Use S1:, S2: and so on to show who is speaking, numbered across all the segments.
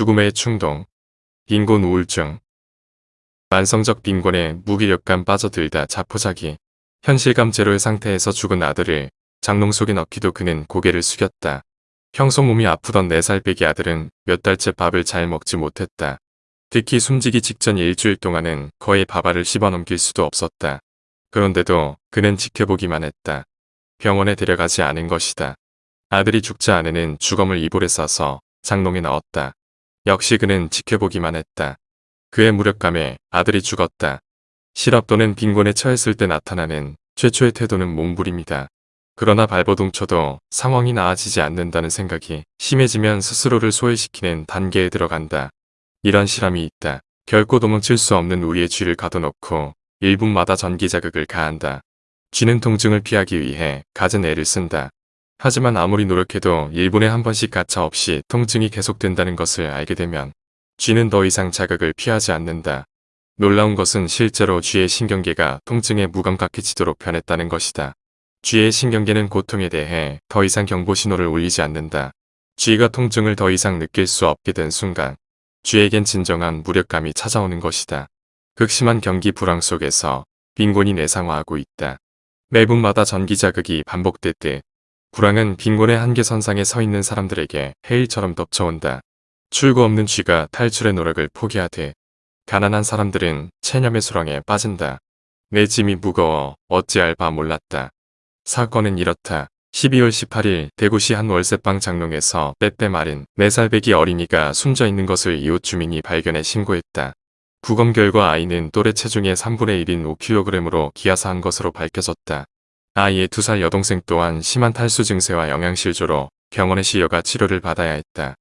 S1: 죽음의 충동, 빈곤 우울증, 만성적 빈곤에 무기력감 빠져들다 자포자기, 현실감 제로의 상태에서 죽은 아들을 장롱 속에 넣기도 그는 고개를 숙였다. 평소 몸이 아프던 4살 빼기 아들은 몇 달째 밥을 잘 먹지 못했다. 특히 숨지기 직전 일주일 동안은 거의 밥알을 씹어넘길 수도 없었다. 그런데도 그는 지켜보기만 했다. 병원에 데려가지 않은 것이다. 아들이 죽자 아내는 주검을 이불에 싸서 장롱에 넣었다. 역시 그는 지켜보기만 했다. 그의 무력감에 아들이 죽었다. 실업 또는 빈곤에 처했을 때 나타나는 최초의 태도는 몸부림이다. 그러나 발버둥 쳐도 상황이 나아지지 않는다는 생각이 심해지면 스스로를 소외시키는 단계에 들어간다. 이런 실험이 있다. 결코 도망칠 수 없는 우리의 쥐를 가둬놓고 1분마다 전기 자극을 가한다. 쥐는 통증을 피하기 위해 갖은 애를 쓴다. 하지만 아무리 노력해도 1분에 한 번씩 가차 없이 통증이 계속된다는 것을 알게 되면 쥐는 더 이상 자극을 피하지 않는다. 놀라운 것은 실제로 쥐의 신경계가 통증에 무감각해지도록 변했다는 것이다. 쥐의 신경계는 고통에 대해 더 이상 경보 신호를 울리지 않는다. 쥐가 통증을 더 이상 느낄 수 없게 된 순간 쥐에겐 진정한 무력감이 찾아오는 것이다. 극심한 경기 불황 속에서 빈곤이 내상화하고 있다. 매분마다 전기 자극이 반복될 때 불황은 빈곤의 한계선상에 서 있는 사람들에게 해일처럼 덮쳐온다. 출구 없는 쥐가 탈출의 노력을 포기하되 가난한 사람들은 체념의 수렁에 빠진다. 내 짐이 무거워 어찌할 바 몰랐다. 사건은 이렇다. 12월 18일 대구시 한 월세방 장롱에서 빼빼 마른 4살 배기 어린이가 숨져 있는 것을 이웃 주민이 발견해 신고했다. 부검 결과 아이는 또래 체중의 3분의 1인 5kg으로 기아사한 것으로 밝혀졌다. 아이의 2살 여동생 또한 심한 탈수 증세와 영양실조로 병원에 실려가 치료를 받아야 했다.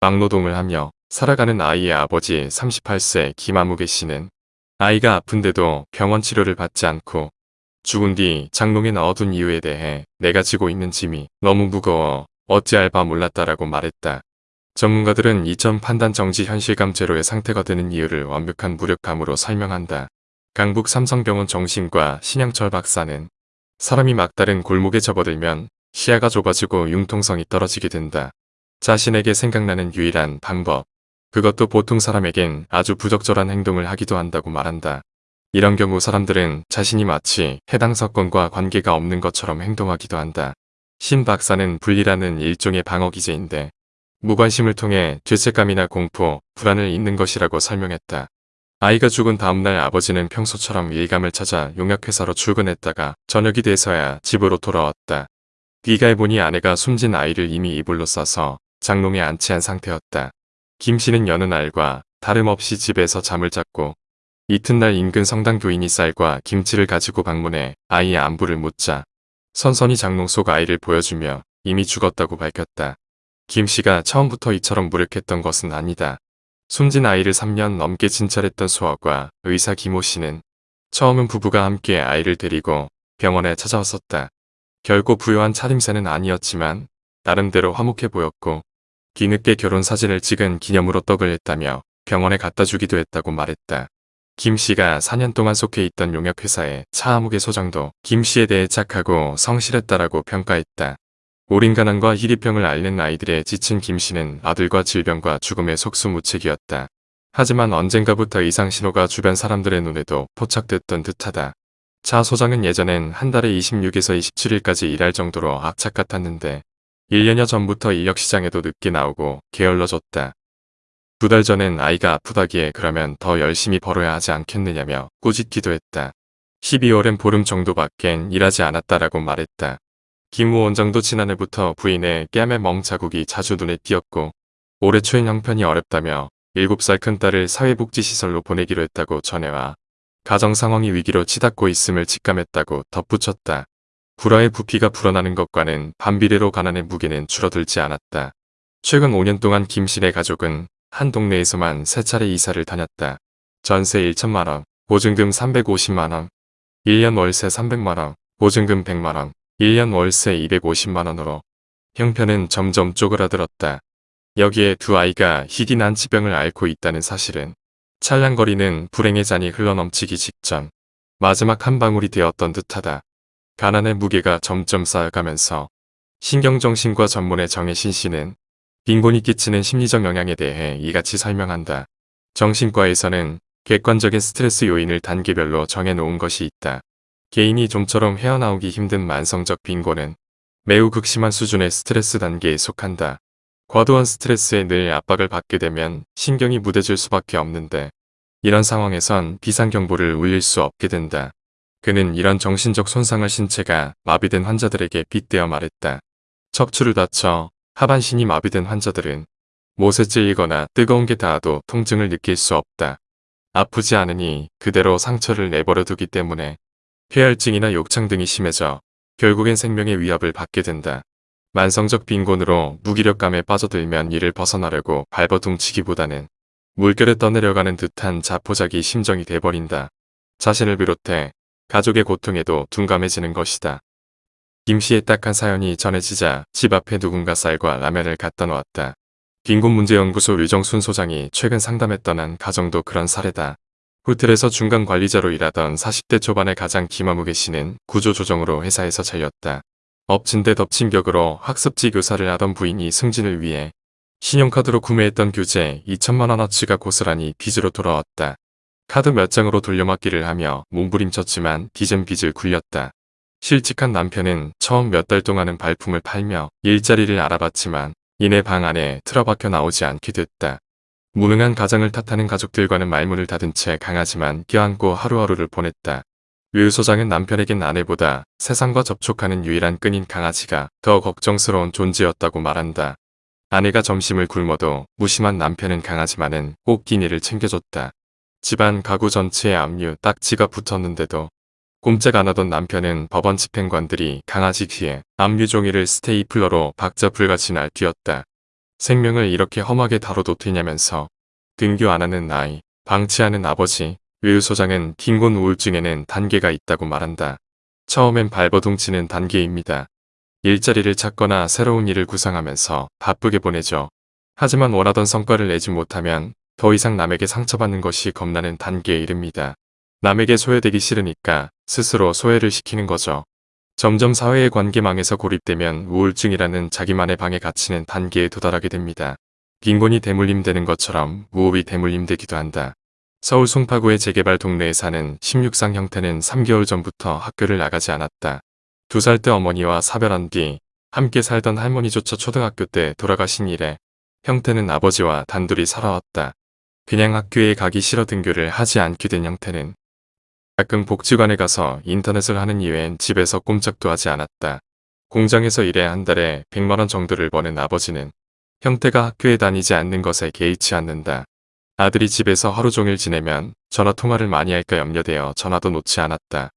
S1: 막노동을 하며 살아가는 아이의 아버지 38세 김아무개 씨는 아이가 아픈데도 병원 치료를 받지 않고 죽은 뒤 장롱에 넣어둔 이유에 대해 내가 지고 있는 짐이 너무 무거워 어찌할 바 몰랐다라고 말했다. 전문가들은 이전 판단 정지 현실감 제로의 상태가 되는 이유를 완벽한 무력감으로 설명한다. 강북 삼성병원 정신과 신양철 박사는 사람이 막다른 골목에 접어들면 시야가 좁아지고 융통성이 떨어지게 된다. 자신에게 생각나는 유일한 방법. 그것도 보통 사람에겐 아주 부적절한 행동을 하기도 한다고 말한다. 이런 경우 사람들은 자신이 마치 해당 사건과 관계가 없는 것처럼 행동하기도 한다. 신 박사는 분리라는 일종의 방어 기제인데 무관심을 통해 죄책감이나 공포, 불안을 잇는 것이라고 설명했다. 아이가 죽은 다음날 아버지는 평소처럼 일감을 찾아 용약회사로 출근했다가 저녁이 돼서야 집으로 돌아왔다. 귀가해보니 아내가 숨진 아이를 이미 이불로 싸서 장롱에 안치한 상태였다. 김 씨는 여느 날과 다름없이 집에서 잠을 잤고 이튿날 인근 성당 교인이 쌀과 김치를 가지고 방문해 아이의 안부를 묻자 선선히 장롱 속 아이를 보여주며 이미 죽었다고 밝혔다. 김 씨가 처음부터 이처럼 무력했던 것은 아니다. 숨진 아이를 3년 넘게 진찰했던 수아과 의사 김호 씨는 처음은 부부가 함께 아이를 데리고 병원에 찾아왔었다. 결코 부유한 차림새는 아니었지만 나름대로 화목해 보였고 뒤늦게 결혼 사진을 찍은 기념으로 떡을 했다며 병원에 갖다 주기도 했다고 말했다. 김 씨가 4년 동안 속해 있던 용역회사의 차아무개 소장도 김 씨에 대해 착하고 성실했다라고 평가했다. 올인가난과 희리병을 앓는 아이들의 지친 김 씨는 아들과 질병과 죽음의 속수무책이었다. 하지만 언젠가부터 이상 신호가 주변 사람들의 눈에도 포착됐던 듯하다. 차 소장은 예전엔 한 달에 26에서 27일까지 일할 정도로 악착 같았는데 1년여 전부터 인력시장에도 늦게 나오고 게을러졌다. 두 달 전엔 아이가 아프다기에 그러면 더 열심히 벌어야 하지 않겠느냐며 꾸짖기도 했다. 12월엔 보름 정도밖엔 일하지 않았다라고 말했다. 김우 원장도 지난해부터 부인의 뺨의 멍자국이 자주 눈에 띄었고 올해 초엔 형편이 어렵다며 7살 큰딸을 사회복지시설로 보내기로 했다고 전해와 가정 상황이 위기로 치닫고 있음을 직감했다고 덧붙였다. 불화의 부피가 불어나는 것과는 반비례로 가난의 무게는 줄어들지 않았다. 최근 5년 동안 김씨의 가족은 한 동네에서만 세 차례 이사를 다녔다. 전세 1천만원, 보증금 350만원, 1년 월세 300만원, 보증금 100만원, 1년 월세 250만원으로 형편은 점점 쪼그라들었다. 여기에 두 아이가 희귀 난치병을 앓고 있다는 사실은 찰랑거리는 불행의 잔이 흘러넘치기 직전 마지막 한 방울이 되었던 듯하다. 가난의 무게가 점점 쌓여가면서 신경정신과 전문의 정혜신 씨는 빈곤이 끼치는 심리적 영향에 대해 이같이 설명한다. 정신과에서는 객관적인 스트레스 요인을 단계별로 정해놓은 것이 있다. 개인이 좀처럼 헤어나오기 힘든 만성적 빈곤은 매우 극심한 수준의 스트레스 단계에 속한다. 과도한 스트레스에 늘 압박을 받게 되면 신경이 무뎌질 수밖에 없는데 이런 상황에선 비상경보를 울릴 수 없게 된다. 그는 이런 정신적 손상을 신체가 마비된 환자들에게 빗대어 말했다. 척추를 다쳐 하반신이 마비된 환자들은 찔리거나 뜨거운 게 닿아도 통증을 느낄 수 없다. 아프지 않으니 그대로 상처를 내버려 두기 때문에 폐혈증이나 욕창 등이 심해져 결국엔 생명의 위협을 받게 된다. 만성적 빈곤으로 무기력감에 빠져들면 이를 벗어나려고 발버둥치기보다는 물결에 떠내려가는 듯한 자포자기 심정이 돼버린다. 자신을 비롯해 가족의 고통에도 둔감해지는 것이다. 김 씨의 딱한 사연이 전해지자 집 앞에 누군가 쌀과 라면을 갖다 놓았다. 빈곤문제연구소 류정순 소장이 최근 상담했던 한 가정도 그런 사례다. 호텔에서 중간 관리자로 일하던 40대 초반의 가장 김아무개 씨는 구조조정으로 회사에서 잘렸다. 엎친 데 덮친 격으로 학습지 교사를 하던 부인이 승진을 위해 신용카드로 구매했던 교재 2천만원어치가 고스란히 빚으로 돌아왔다. 카드 몇 장으로 돌려막기를 하며 몸부림쳤지만 빚은 빚을 굴렸다. 실직한 남편은 처음 몇 달 동안은 발품을 팔며 일자리를 알아봤지만 이내 방 안에 틀어박혀 나오지 않게 됐다. 무능한 가정을 탓하는 가족들과는 말문을 닫은 채 강하지만 껴안고 하루하루를 보냈다. 류 소장은 남편에겐 아내보다 세상과 접촉하는 유일한 끈인 강아지가 더 걱정스러운 존재였다고 말한다. 아내가 점심을 굶어도 무심한 남편은 강아지만은 꼭 끼니를 챙겨줬다. 집안 가구 전체에 압류 딱지가 붙었는데도 꼼짝 안 하던 남편은 법원 집행관들이 강아지 귀에 압류 종이를 스테이플러로 박자 불같이 날뛰었다. 생명을 이렇게 험하게 다뤄도 되냐면서 등교 안 하는 아이, 방치하는 아버지, 외유 소장은 빈곤 우울증에는 단계가 있다고 말한다. 처음엔 발버둥치는 단계입니다. 일자리를 찾거나 새로운 일을 구상하면서 바쁘게 보내죠. 하지만 원하던 성과를 내지 못하면 더 이상 남에게 상처받는 것이 겁나는 단계에 이릅니다. 남에게 소외되기 싫으니까 스스로 소외를 시키는 거죠. 점점 사회의 관계망에서 고립되면 우울증이라는 자기만의 방에 갇히는 단계에 도달하게 됩니다. 빈곤이 대물림되는 것처럼 무호흡이 대물림되기도 한다. 서울 송파구의 재개발 동네에 사는 16상 형태는 3개월 전부터 학교를 나가지 않았다. 두 살 때 어머니와 사별한 뒤 함께 살던 할머니조차 초등학교 때 돌아가신 이래 형태는 아버지와 단둘이 살아왔다. 그냥 학교에 가기 싫어 등교를 하지 않게 된 형태는 가끔 복지관에 가서 인터넷을 하는 이외엔 집에서 꼼짝도 하지 않았다. 공장에서 일해 한 달에 100만원 정도를 버는 아버지는 형태가 학교에 다니지 않는 것에 개의치 않는다. 아들이 집에서 하루 종일 지내면 전화 통화를 많이 할까 염려되어 전화도 놓지 않았다.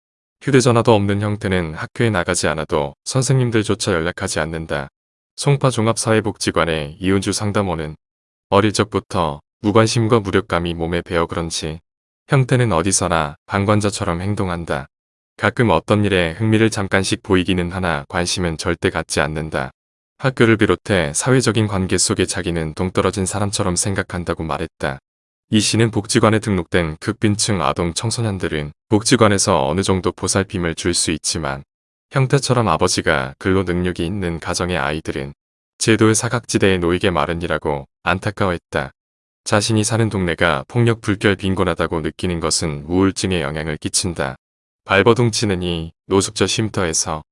S1: 휴대전화도 없는 형태는 학교에 나가지 않아도 선생님들조차 연락하지 않는다. 송파 종합사회복지관의 이은주 상담원은 어릴 적부터 무관심과 무력감이 몸에 배어 그런지 형태는 어디서나 방관자처럼 행동한다. 가끔 어떤 일에 흥미를 잠깐씩 보이기는 하나 관심은 절대 갖지 않는다. 학교를 비롯해 사회적인 관계 속에 자기는 동떨어진 사람처럼 생각한다고 말했다. 이 씨는 복지관에 등록된 극빈층 아동 청소년들은 복지관에서 어느 정도 보살핌을 줄 수 있지만 형태처럼 아버지가 근로 능력이 있는 가정의 아이들은 제도의 사각지대에 놓이게 마련이라고 안타까워했다. 자신이 사는 동네가 폭력 불결 빈곤하다고 느끼는 것은 우울증에 영향을 끼친다. 발버둥 치는 이 노숙자 쉼터에서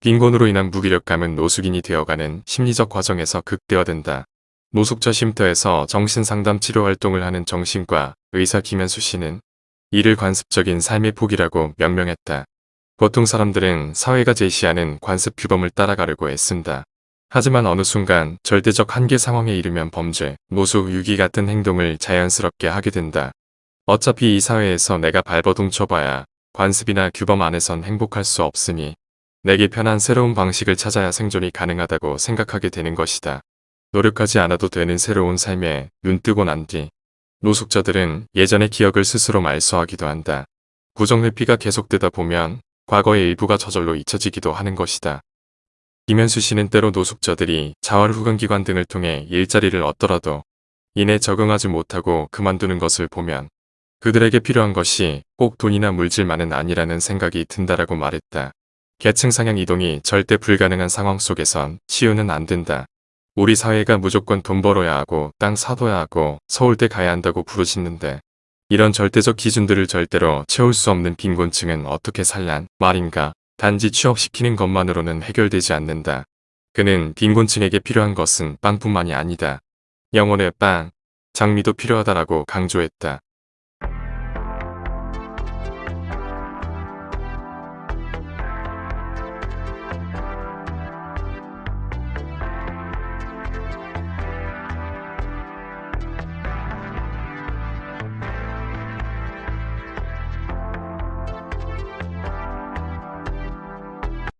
S1: 빈곤으로 인한 무기력감은 노숙인이 되어가는 심리적 과정에서 극대화된다. 노숙자 쉼터에서 정신상담 치료 활동을 하는 정신과 의사 김현수 씨는 이를 관습적인 삶의 폭이라고 명명했다. 보통 사람들은 사회가 제시하는 관습 규범을 따라가려고 애쓴다. 하지만 어느 순간 절대적 한계 상황에 이르면 범죄, 노숙, 유기 같은 행동을 자연스럽게 하게 된다. 어차피 이 사회에서 내가 발버둥 쳐봐야 관습이나 규범 안에선 행복할 수 없으니 내게 편한 새로운 방식을 찾아야 생존이 가능하다고 생각하게 되는 것이다. 노력하지 않아도 되는 새로운 삶에 눈뜨고 난 뒤 노숙자들은 예전의 기억을 스스로 말소하기도 한다. 부정회피가 계속되다 보면 과거의 일부가 저절로 잊혀지기도 하는 것이다. 김현수 씨는 때로 노숙자들이 자활후관기관 등을 통해 일자리를 얻더라도 이내 적응하지 못하고 그만두는 것을 보면 그들에게 필요한 것이 꼭 돈이나 물질만은 아니라는 생각이 든다라고 말했다. 계층 상향 이동이 절대 불가능한 상황 속에선 치유는 안 된다. 우리 사회가 무조건 돈 벌어야 하고 땅 사둬야 하고 서울대 가야 한다고 부르짖는데 이런 절대적 기준들을 절대로 채울 수 없는 빈곤층은 어떻게 살란 말인가. 단지 취업시키는 것만으로는 해결되지 않는다. 그는 빈곤층에게 필요한 것은 빵뿐만이 아니다. 영혼의 빵, 장미도 필요하다라고 강조했다.